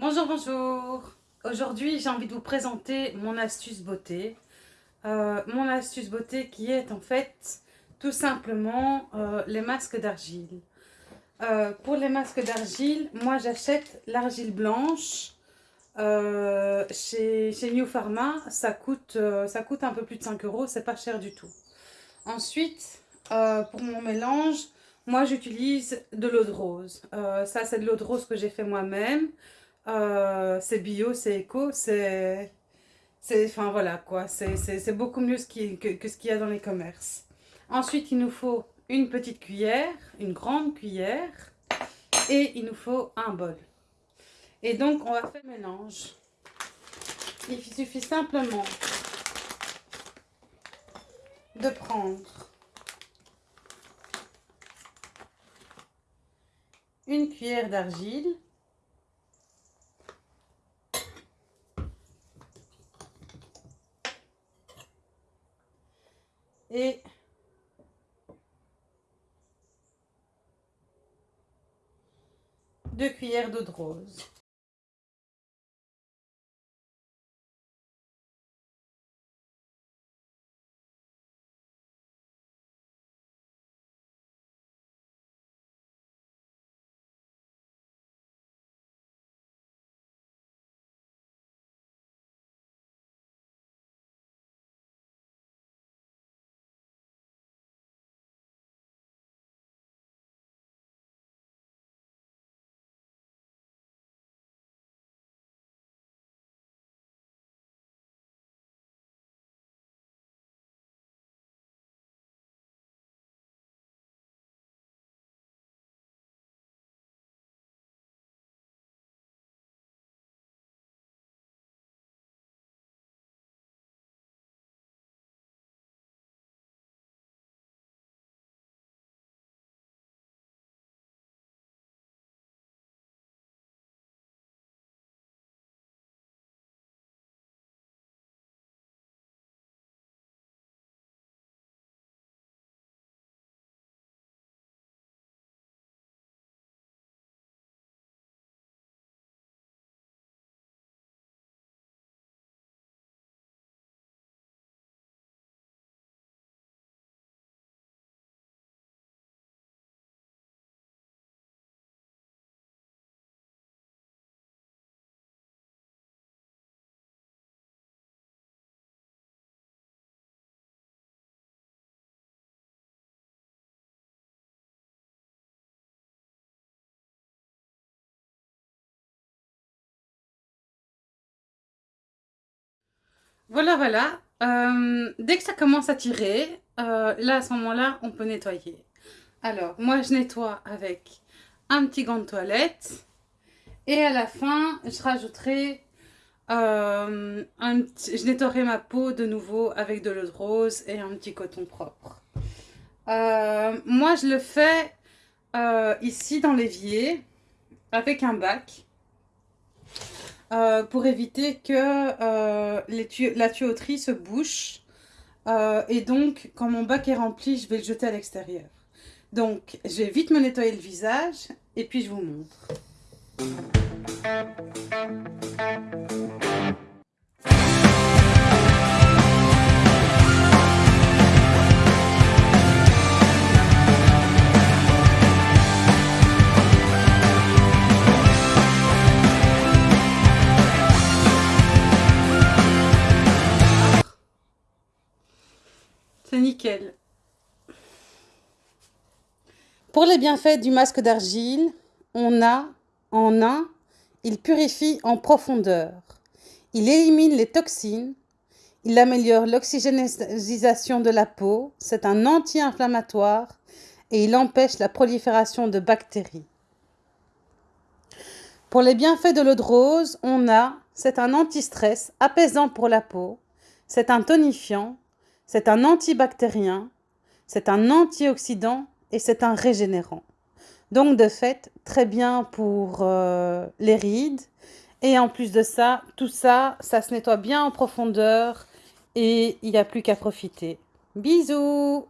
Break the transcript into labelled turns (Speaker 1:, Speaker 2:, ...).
Speaker 1: Bonjour, bonjour Aujourd'hui, j'ai envie de vous présenter mon astuce beauté. Euh, mon astuce beauté qui est en fait tout simplement euh, les masques d'argile. Euh, pour les masques d'argile, moi j'achète l'argile blanche chez, New Pharma. Ça coûte, ça coûte un peu plus de 5 euros, c'est pas cher du tout. Ensuite, pour mon mélange, moi j'utilise de l'eau de rose. ça c'est de l'eau de rose que j'ai fait moi-même. Euh, c'est bio, c'est éco, c'est... Enfin voilà quoi, c'est beaucoup mieux que, que, ce qu'il y a dans les commerces. Ensuite, il nous faut une petite cuillère, une grande cuillère, et il nous faut un bol. Et donc, on va faire le mélange. Il suffit simplement de prendre une cuillère d'argile, et deux cuillères d'eau de rose. Voilà, voilà. Euh, dès que ça commence à tirer, euh, là, à ce moment-là, on peut nettoyer. Alors, moi, je nettoie avec un petit gant de toilette. Et à la fin, je rajouterai... Euh, je nettoierai ma peau de nouveau avec de l'eau de rose et un petit coton propre. moi, je le fais ici dans l'évier avec un bac. Euh, pour éviter que euh, la tuyauterie se bouche. Euh, et donc, quand mon bac est rempli, je vais le jeter à l'extérieur. Donc, je vais vite me nettoyer le visage et puis je vous montre. Pour les bienfaits du masque d'argile, on a en un, il purifie en profondeur. Il élimine les toxines. Il améliore l'oxygénisation de la peau. C'est un anti-inflammatoire et il empêche la prolifération de bactéries. Pour les bienfaits de l'eau de rose, on a, c'est un anti-stress apaisant pour la peau. C'est un tonifiant c'est un antibactérien, c'est un antioxydant et c'est un régénérant. Donc de fait, très bien pour euh, les rides. Et en plus de ça, tout ça, ça se nettoie bien en profondeur et il n'y a plus qu'à profiter. Bisous